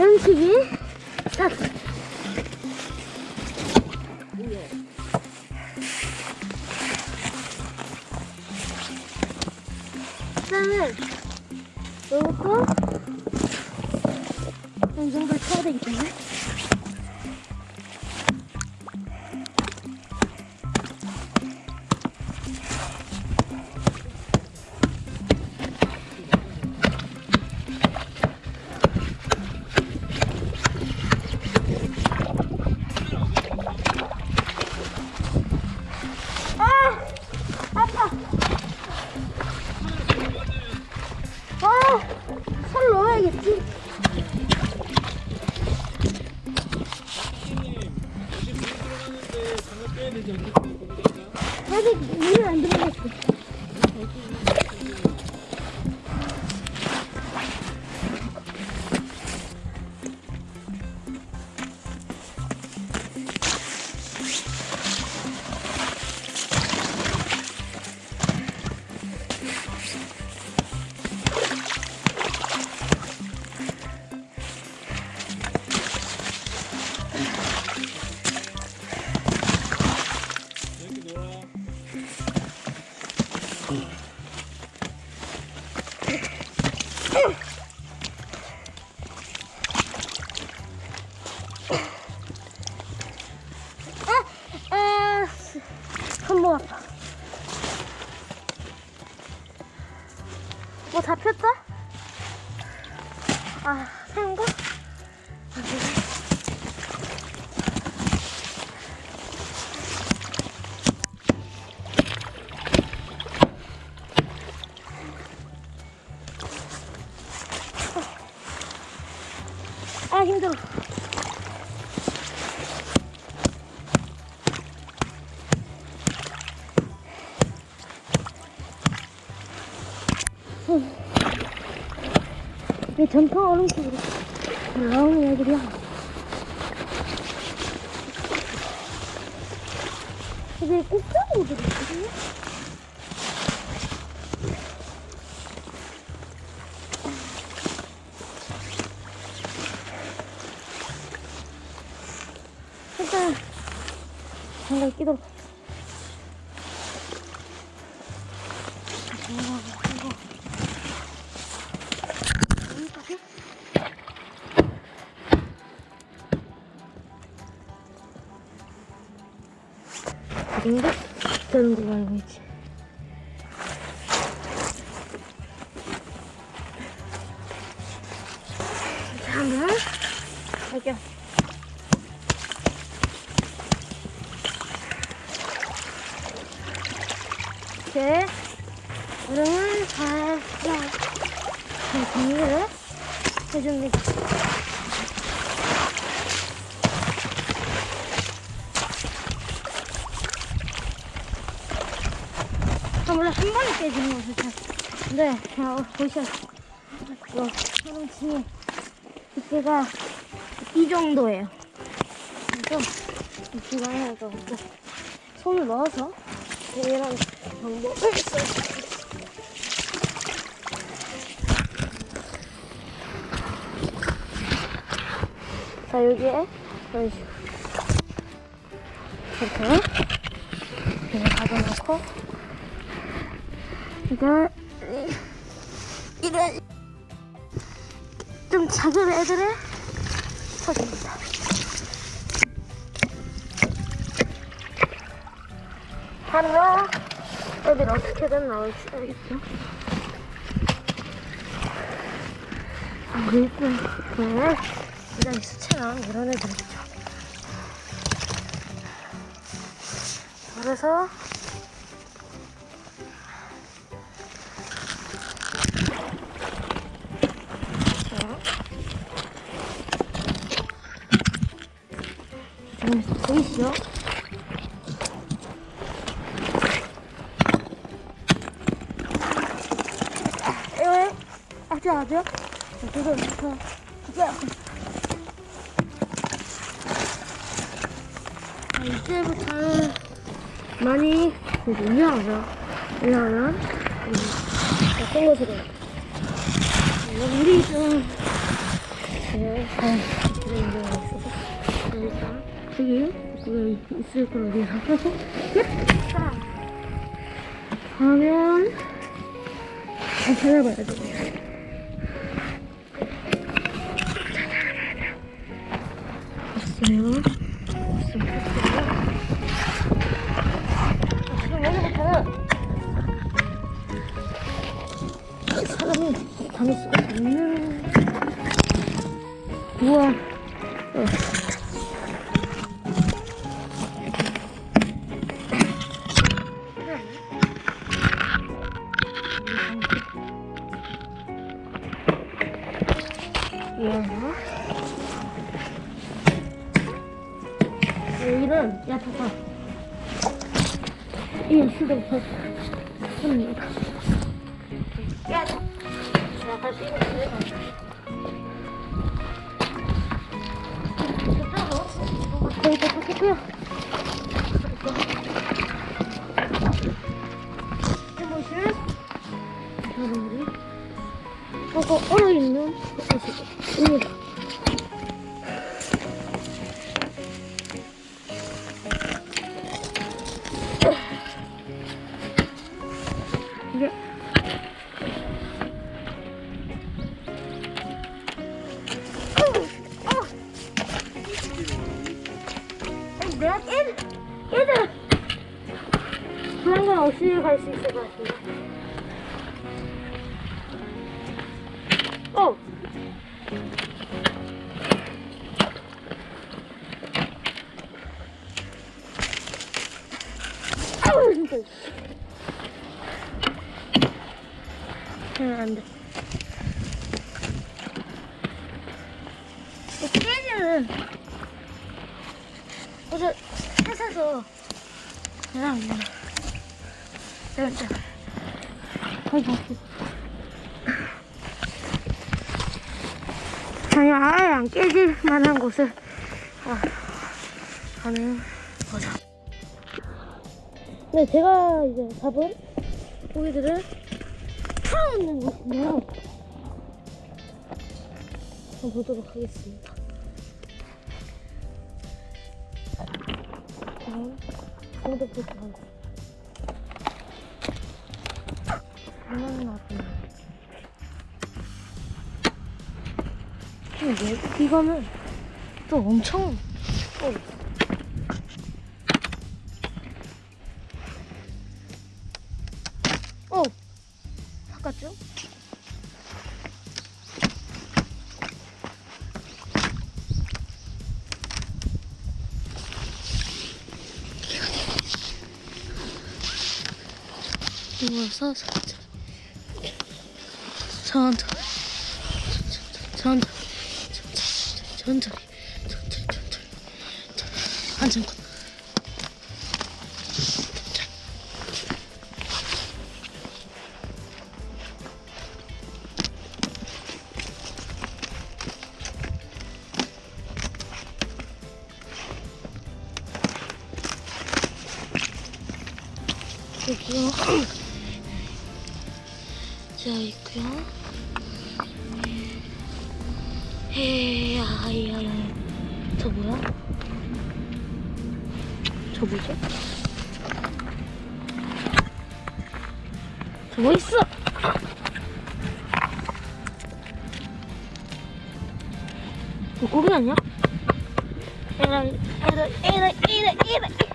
음식이? 스타트. 일단은 요거 이 정도 쳐야 때 뭐 잡혔다? 아, 새우 전통 얼음식으로 나오는 애들이야. 이게 꼭대기들이 있거든요? 일단 장갑 끼도록 여 이 정도 되는 걸로 알고 있지. 자, 그러면 갈게요. 이렇게 얼음을 잘 정리를 해줍니다. 한 번에 깨지는 거죠, 잘. 근데, 자, 어, 보시죠. 이거, 얼음층이 두께가 이 정도예요. 그래서, 이 기관에서 손을 넣어서 이런 방법을 써요. 자, 여기에 이런 식으로. 이렇게. 이렇게 가져놓고, 이걸, 이- 이런, 좀 작은 애들을 쳐줍니다. 하루가 애들 어떻게든 나올지 알겠죠? 그리고, 네. 일단 수채랑 이런 애들 있죠. 그래서 지금 보이시죠? 에? 아직? 이거 이거 이제 아, 이제부터는 많이 유하죠. 유하면 어떤 것으로? 우리 좀 네, 아, 그래 인정이 있어서 일단 그게 있을 거라 생각해서 됐다. 하면 잘 찾아봐야 돼. 사람이 다닐 수가 우와 어. 이. 야타. 약간 삐고 거의 도착했고요. 해보시면 여러분들이 저거 얼어있는 응, 안 돼. 이 깨지는 어제 회사에서 그냥 그냥 내가 진짜 갔어. 전혀 아예 안 깨질 만한 곳을 아, 가는 거죠. 네, 제가 이제 잡은 고기들을 풀어놓는 곳인데요. 한번 보도록 하겠습니다. 강도 포트한 거. 장난 나왔구나. 이거는 또 엄청, 어, 어, 누워서 천천히 천천히. 천천히. 천천히. 천천히. 천천히. 천천히 안전군 여기요 자 있고요 헤야야야 저 뭐야? 저 뭐죠? 저뭐 있어? 저 고기 아니야? 에라 에라 에라 에라 에라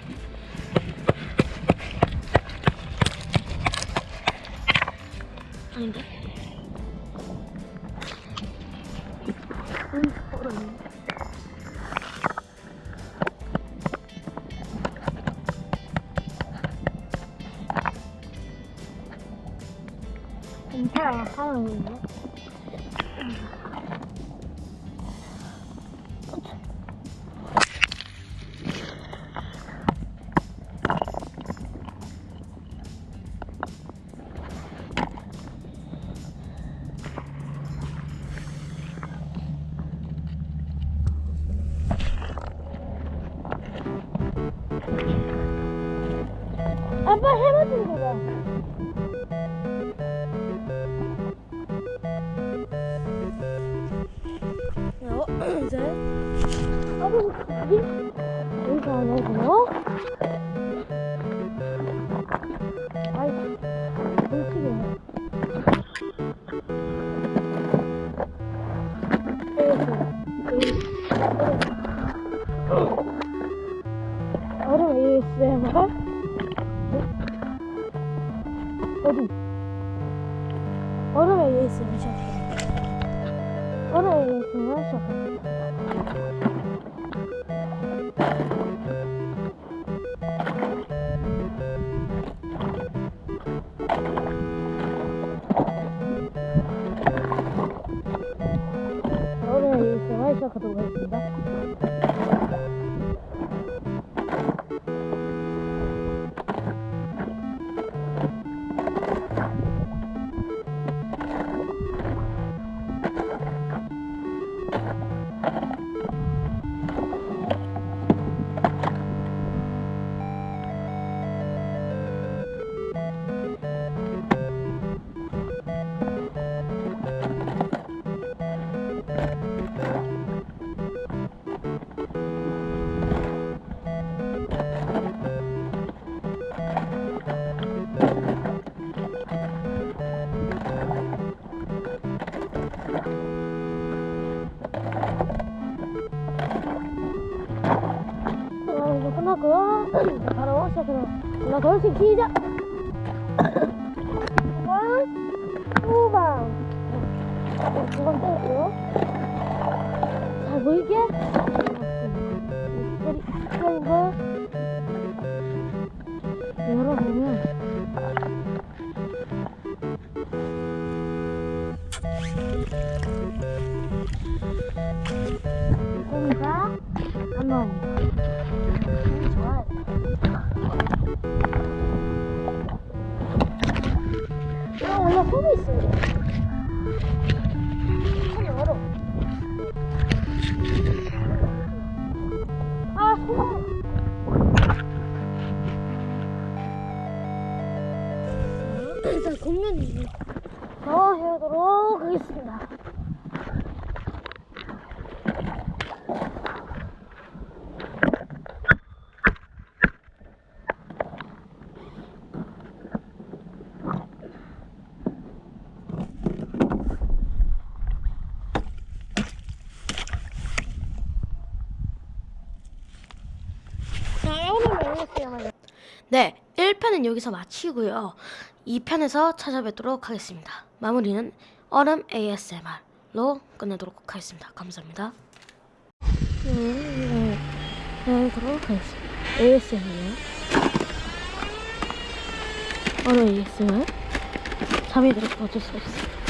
진짜요? 아버지, 여기 안 오고. 시작해. 얼음 ASMR 시작해. 이제 바로 시작해서 올라 돌씩 시작. 후방. 두번 때렸고요. 잘 보이게. 때리, 때린 걸 열어보면. 음, 얼어. 아, 손. 일단 겉면이 더 해보도록 하겠습니다. 자, 네, 1편은 여기서 마치고요. 2편에서 찾아뵙도록 하겠습니다. 마무리는 얼음 ASMR로 끝내도록 하겠습니다. 감사합니다. 네, 네, 그러도록 하겠습니다. ASMR요. 어느 ASMR? 잠이 들어서 어쩔 수 없어. 네,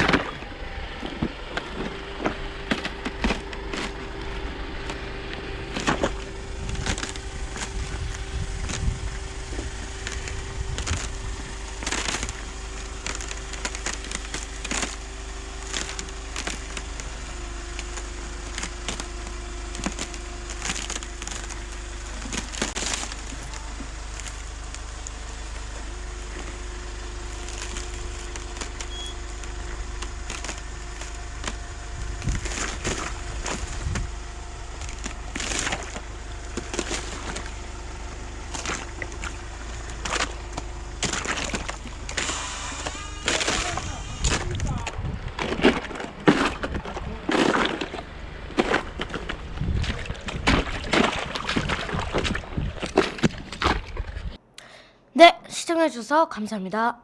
시청해주셔서 감사합니다.